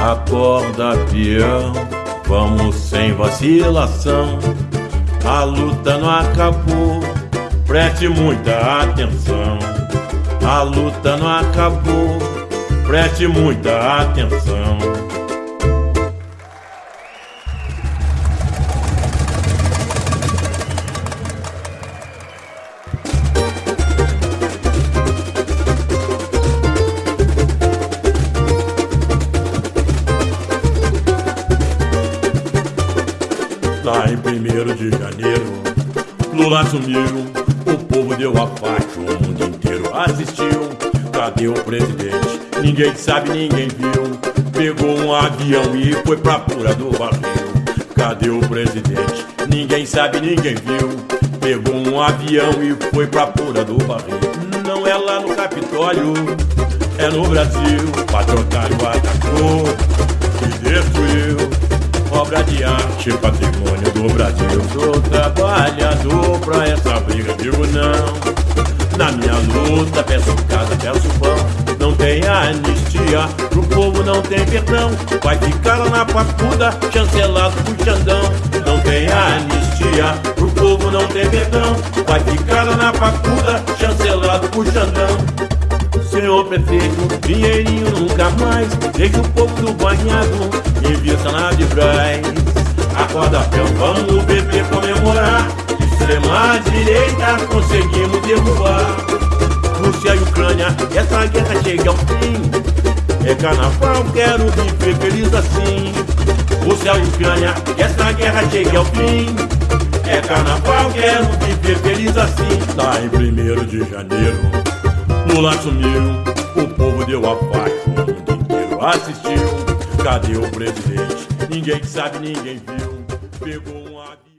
Acorda, peão, vamos sem vacilação. A luta não acabou, preste muita atenção. A luta não acabou, preste muita atenção. Lá em 1 de janeiro, Lula assumiu, o povo deu a faixa, o mundo inteiro assistiu. Cadê o presidente? Ninguém sabe, ninguém viu. Pegou um avião e foi pra pura do barril. Cadê o presidente? Ninguém sabe, ninguém viu. Pegou um avião e foi pra pura do barril. Não é lá no Capitólio, é no Brasil. Patrocário atacou obra arte, patrimônio do Brasil. Sou trabalhador pra essa briga, digo não. Na minha luta, peço casa, peço pão. Não tem anistia, pro povo não tem perdão. Vai ficar na papuda, chancelado por Xandão. Não tem anistia, pro povo não tem perdão. Vai ficar na papuda, chancelado por Xandão. Senhor prefeito, dinheirinho nunca mais Deixa o povo do banhado, invista na de Peão, vamos beber, comemorar. Extrema direita, conseguimos derrubar. Rússia e Ucrânia, essa guerra chega ao fim. É carnaval, quero viver feliz assim. Rússia e Ucrânia, essa guerra chega ao fim. É carnaval, quero viver feliz assim. Tá em primeiro de janeiro. Lula assumiu, o povo deu a faixa, o mundo inteiro assistiu. Cadê o presidente? Ninguém sabe, ninguém viu. Pegou